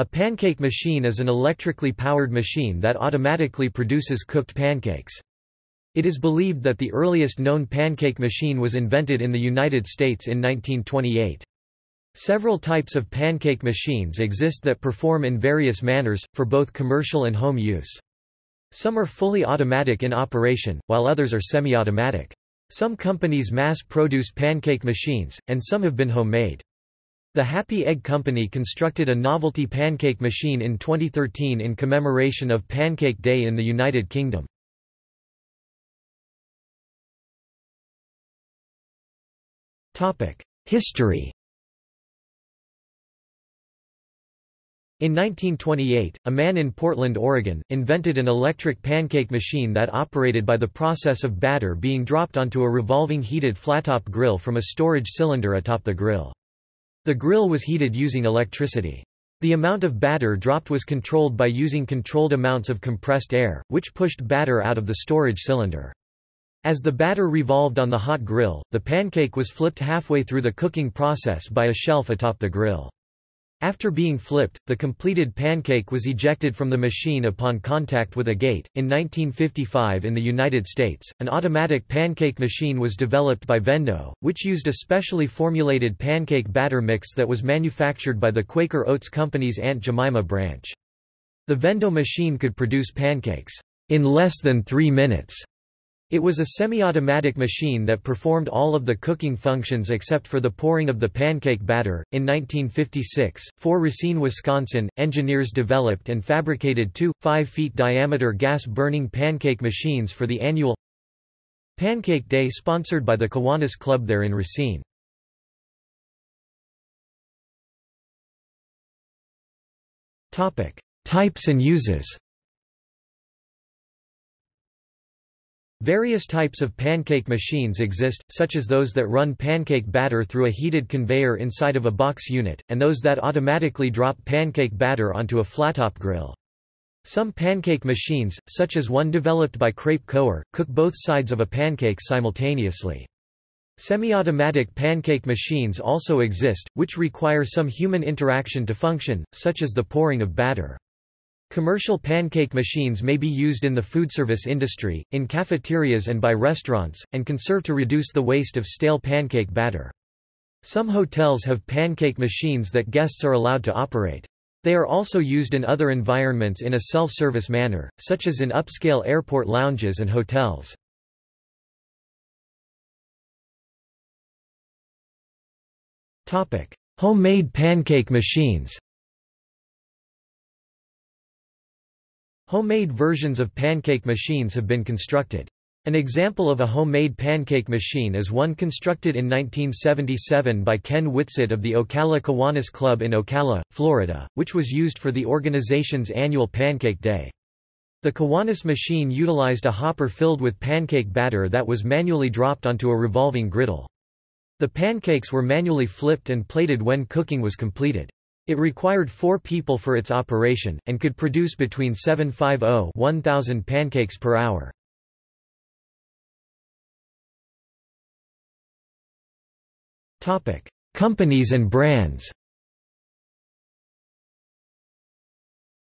A pancake machine is an electrically powered machine that automatically produces cooked pancakes. It is believed that the earliest known pancake machine was invented in the United States in 1928. Several types of pancake machines exist that perform in various manners, for both commercial and home use. Some are fully automatic in operation, while others are semi-automatic. Some companies mass-produce pancake machines, and some have been homemade. The Happy Egg Company constructed a novelty pancake machine in 2013 in commemoration of Pancake Day in the United Kingdom. History In 1928, a man in Portland, Oregon, invented an electric pancake machine that operated by the process of batter being dropped onto a revolving heated flattop grill from a storage cylinder atop the grill. The grill was heated using electricity. The amount of batter dropped was controlled by using controlled amounts of compressed air, which pushed batter out of the storage cylinder. As the batter revolved on the hot grill, the pancake was flipped halfway through the cooking process by a shelf atop the grill. After being flipped, the completed pancake was ejected from the machine upon contact with a gate. In 1955 in the United States, an automatic pancake machine was developed by Vendo, which used a specially formulated pancake batter mix that was manufactured by the Quaker Oats Company's Aunt Jemima branch. The Vendo machine could produce pancakes in less than three minutes it was a semi-automatic machine that performed all of the cooking functions except four the pouring of the pancake batter. In 1956, for Racine, Wisconsin, engineers developed and fabricated two, 5 feet diameter gas-burning pancake machines for the annual Pancake Day sponsored by the Kiwanis Club there in Racine. Types and uses Various types of pancake machines exist, such as those that run pancake batter through a heated conveyor inside of a box unit, and those that automatically drop pancake batter onto a flattop grill. Some pancake machines, such as one developed by Crepe Coeur, cook both sides of a pancake simultaneously. Semi-automatic pancake machines also exist, which require some human interaction to function, such as the pouring of batter. Commercial pancake machines may be used in the foodservice industry, in cafeterias and by restaurants, and can serve to reduce the waste of stale pancake batter. Some hotels have pancake machines that guests are allowed to operate. They are also used in other environments in a self-service manner, such as in upscale airport lounges and hotels. Homemade pancake machines Homemade versions of pancake machines have been constructed. An example of a homemade pancake machine is one constructed in 1977 by Ken Whitsitt of the Ocala Kiwanis Club in Ocala, Florida, which was used for the organization's annual Pancake Day. The Kiwanis machine utilized a hopper filled with pancake batter that was manually dropped onto a revolving griddle. The pancakes were manually flipped and plated when cooking was completed. It required four people for its operation, and could produce between 750-1000 pancakes per hour. Companies and brands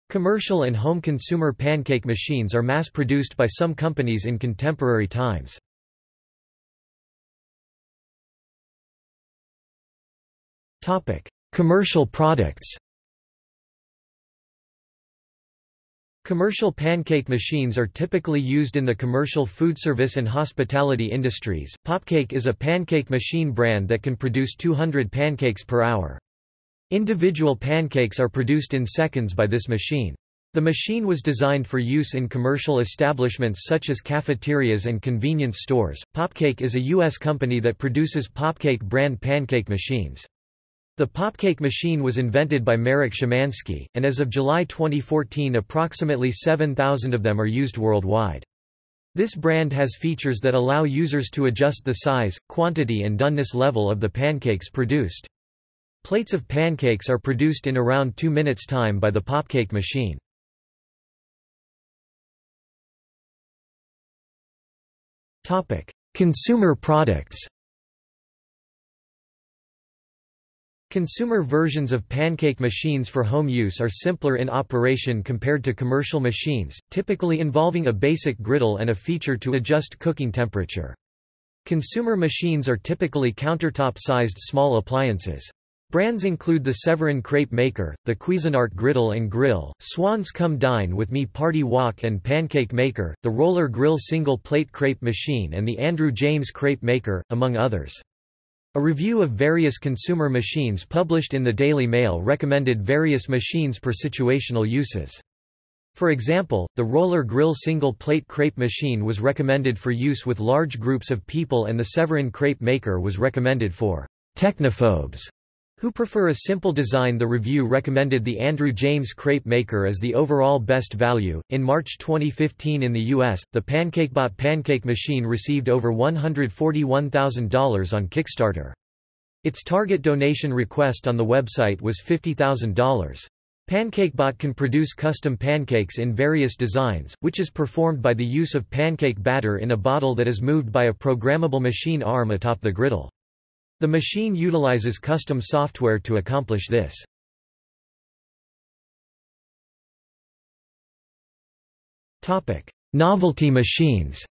Commercial and home consumer pancake machines are mass-produced by some companies in contemporary times. Topic: Commercial products Commercial pancake machines are typically used in the commercial food service and hospitality industries. Popcake is a pancake machine brand that can produce 200 pancakes per hour. Individual pancakes are produced in seconds by this machine. The machine was designed for use in commercial establishments such as cafeterias and convenience stores. Popcake is a U.S. company that produces Popcake brand pancake machines. The popcake machine was invented by Marek Szymanski, and as of July 2014 approximately 7,000 of them are used worldwide. This brand has features that allow users to adjust the size, quantity and doneness level of the pancakes produced. Plates of pancakes are produced in around 2 minutes time by the popcake machine. Consumer products Consumer versions of pancake machines for home use are simpler in operation compared to commercial machines, typically involving a basic griddle and a feature to adjust cooking temperature. Consumer machines are typically countertop-sized small appliances. Brands include the Severin Crepe Maker, the Cuisinart Griddle and Grill, Swan's Come Dine With Me Party Wok and Pancake Maker, the Roller Grill Single Plate Crepe Machine and the Andrew James Crepe Maker, among others. A review of various consumer machines published in the Daily Mail recommended various machines per situational uses. For example, the roller grill single plate crepe machine was recommended for use with large groups of people and the Severin crepe maker was recommended for technophobes who prefer a simple design. The review recommended the Andrew James crepe maker as the overall best value. In March 2015 in the US, the PancakeBot pancake machine received over $141,000 on Kickstarter. Its target donation request on the website was $50,000. PancakeBot can produce custom pancakes in various designs, which is performed by the use of pancake batter in a bottle that is moved by a programmable machine arm atop the griddle. The machine utilizes custom software to accomplish this. Novelty machines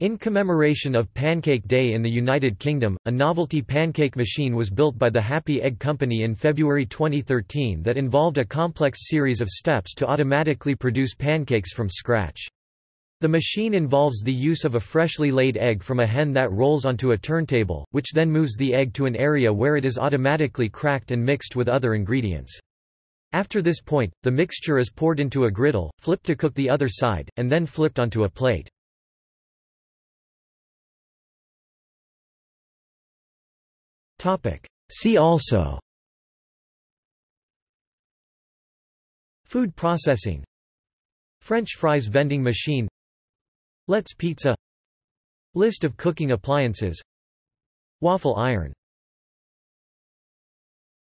In commemoration of Pancake Day in the United Kingdom, a novelty pancake machine was built by the Happy Egg Company in February 2013 that involved a complex series of steps to automatically produce pancakes from scratch. The machine involves the use of a freshly laid egg from a hen that rolls onto a turntable, which then moves the egg to an area where it is automatically cracked and mixed with other ingredients. After this point, the mixture is poured into a griddle, flipped to cook the other side, and then flipped onto a plate. See also Food processing French fries vending machine Let's Pizza. List of cooking appliances. Waffle iron